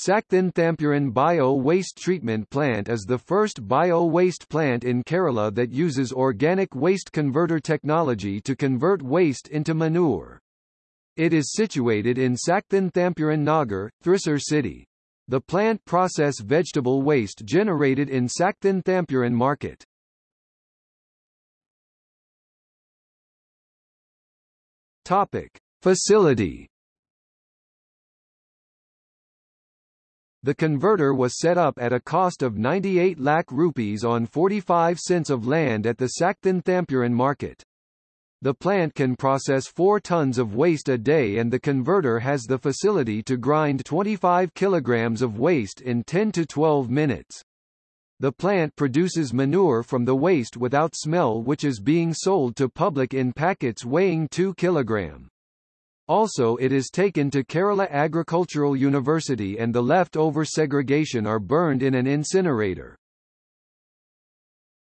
Sakthan Thampuran Bio-Waste Treatment Plant is the first bio-waste plant in Kerala that uses organic waste converter technology to convert waste into manure. It is situated in Sakthan Thampuran Nagar, Thrissur city. The plant process vegetable waste generated in Sakthan Thampuran market. Topic: Facility The converter was set up at a cost of 98 lakh rupees on 45 cents of land at the Sakthan Thampuran market. The plant can process 4 tons of waste a day and the converter has the facility to grind 25 kilograms of waste in 10 to 12 minutes. The plant produces manure from the waste without smell which is being sold to public in packets weighing 2 kilogram. Also it is taken to Kerala Agricultural University and the leftover segregation are burned in an incinerator.